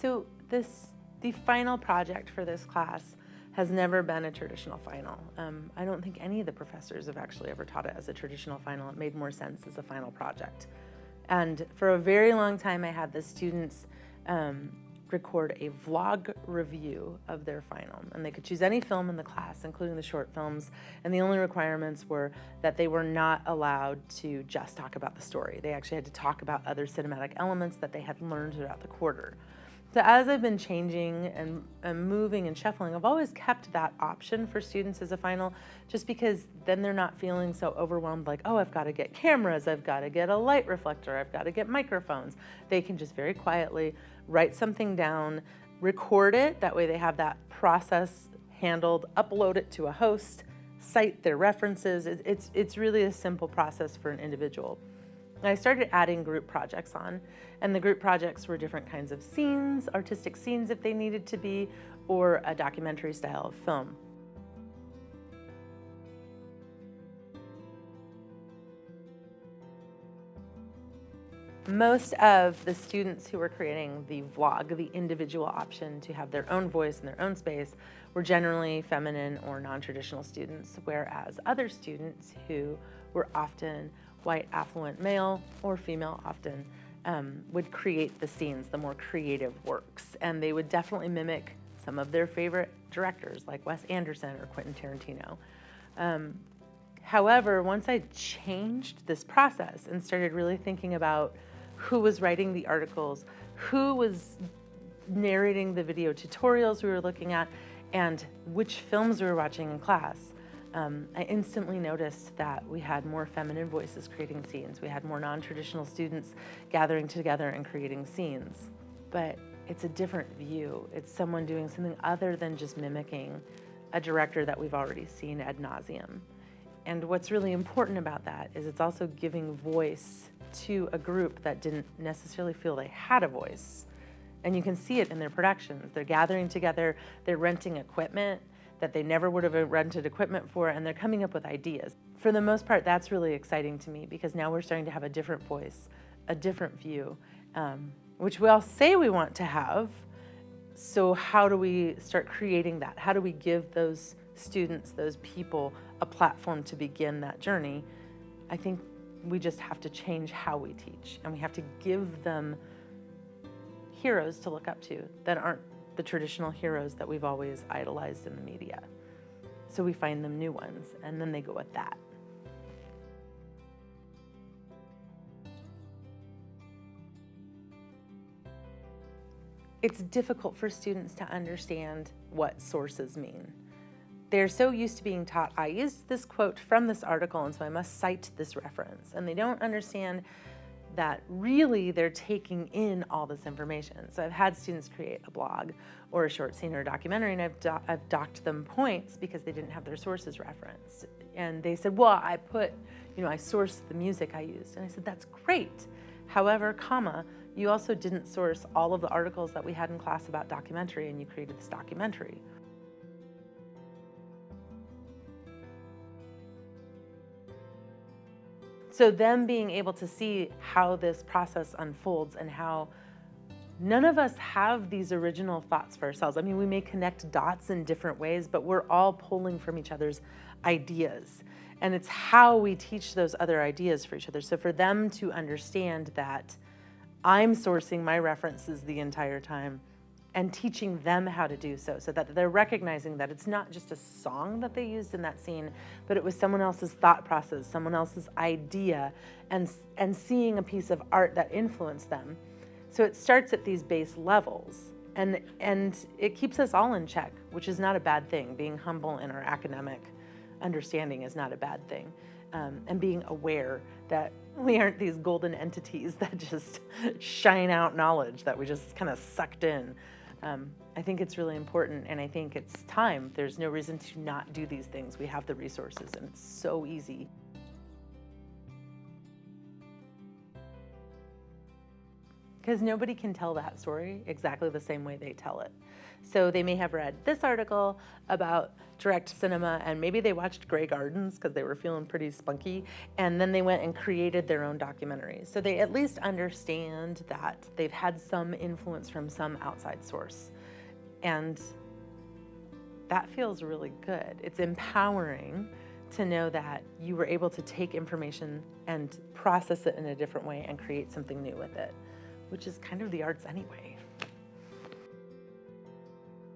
So this, the final project for this class has never been a traditional final. Um, I don't think any of the professors have actually ever taught it as a traditional final. It made more sense as a final project. And for a very long time, I had the students um, record a vlog review of their final. And they could choose any film in the class, including the short films. And the only requirements were that they were not allowed to just talk about the story. They actually had to talk about other cinematic elements that they had learned throughout the quarter. So as I've been changing and, and, moving and shuffling, I've always kept that option for students as a final, just because then they're not feeling so overwhelmed like, oh, I've got to get cameras, I've got to get a light reflector, I've got to get microphones. They can just very quietly write something down, record it, that way they have that process handled, upload it to a host, cite their references. It's, it's really a simple process for an individual. I started adding group projects on, and the group projects were different kinds of scenes, artistic scenes if they needed to be, or a documentary style of film. Most of the students who were creating the vlog, the individual option to have their own voice in their own space, were generally feminine or non-traditional students, whereas other students who were often white affluent male or female often um, would create the scenes, the more creative works. And they would definitely mimic some of their favorite directors like Wes Anderson or Quentin Tarantino. Um, however, once I changed this process and started really thinking about who was writing the articles, who was narrating the video tutorials we were looking at, and which films we were watching in class, um, I instantly noticed that we had more feminine voices creating scenes. We had more non-traditional students gathering together and creating scenes. But it's a different view. It's someone doing something other than just mimicking a director that we've already seen ad nauseum. And what's really important about that is it's also giving voice to a group that didn't necessarily feel they had a voice. And you can see it in their productions. They're gathering together, they're renting equipment, that they never would have rented equipment for, and they're coming up with ideas. For the most part, that's really exciting to me because now we're starting to have a different voice, a different view, um, which we all say we want to have. So how do we start creating that? How do we give those students, those people, a platform to begin that journey? I think we just have to change how we teach, and we have to give them heroes to look up to that aren't the traditional heroes that we've always idolized in the media. So we find them new ones, and then they go with that. It's difficult for students to understand what sources mean. They're so used to being taught, I used this quote from this article, and so I must cite this reference. And they don't understand that really they're taking in all this information. So I've had students create a blog or a short scene or a documentary and I've, do I've docked them points because they didn't have their sources referenced. And they said, well, I put, you know, I sourced the music I used. And I said, that's great. However, comma, you also didn't source all of the articles that we had in class about documentary and you created this documentary. So them being able to see how this process unfolds and how none of us have these original thoughts for ourselves. I mean, we may connect dots in different ways, but we're all pulling from each other's ideas. And it's how we teach those other ideas for each other. So for them to understand that I'm sourcing my references the entire time and teaching them how to do so, so that they're recognizing that it's not just a song that they used in that scene, but it was someone else's thought process, someone else's idea, and, and seeing a piece of art that influenced them. So it starts at these base levels, and, and it keeps us all in check, which is not a bad thing. Being humble in our academic understanding is not a bad thing. Um, and being aware that we aren't these golden entities that just shine out knowledge that we just kind of sucked in. Um, I think it's really important and I think it's time. There's no reason to not do these things. We have the resources and it's so easy. Because nobody can tell that story exactly the same way they tell it. So they may have read this article about direct cinema and maybe they watched Grey Gardens because they were feeling pretty spunky and then they went and created their own documentaries. So they at least understand that they've had some influence from some outside source. And that feels really good. It's empowering to know that you were able to take information and process it in a different way and create something new with it, which is kind of the arts anyway.